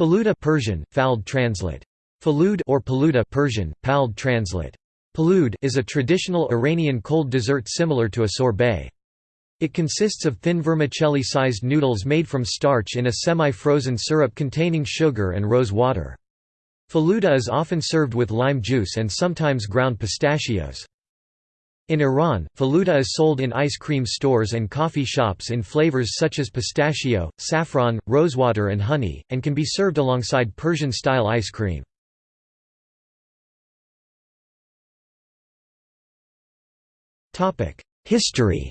Faluda Persian, Fald translate. Falud or Paluda Persian, Pald translate. Palud is a traditional Iranian cold dessert similar to a sorbet. It consists of thin vermicelli-sized noodles made from starch in a semi-frozen syrup containing sugar and rose water. Faluda is often served with lime juice and sometimes ground pistachios. In Iran, faluda is sold in ice cream stores and coffee shops in flavors such as pistachio, saffron, rosewater and honey, and can be served alongside Persian-style ice cream. History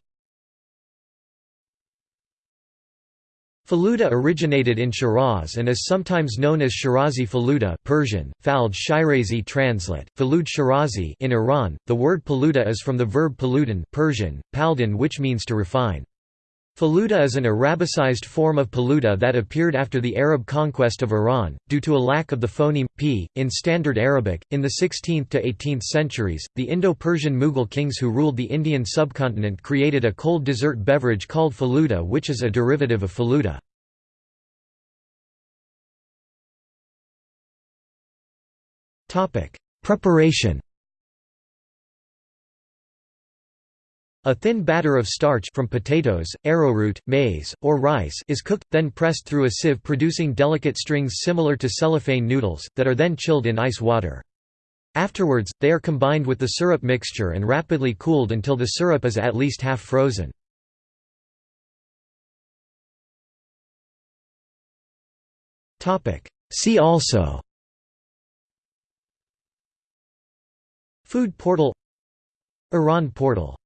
Faluda originated in Shiraz and is sometimes known as Shirazi Faluda Persian, Fald Shirazi translate, Falud Shirazi in Iran. The word paluda is from the verb paludan Persian, paldan which means to refine. Faluda is an Arabicized form of Paluda that appeared after the Arab conquest of Iran, due to a lack of the phoneme p in Standard Arabic. In the 16th to 18th centuries, the Indo-Persian Mughal kings who ruled the Indian subcontinent created a cold dessert beverage called Faluda, which is a derivative of Faluda. Preparation A thin batter of starch from potatoes, arrowroot, maize, or rice is cooked, then pressed through a sieve producing delicate strings similar to cellophane noodles, that are then chilled in ice water. Afterwards, they are combined with the syrup mixture and rapidly cooled until the syrup is at least half frozen. See also Food portal Iran portal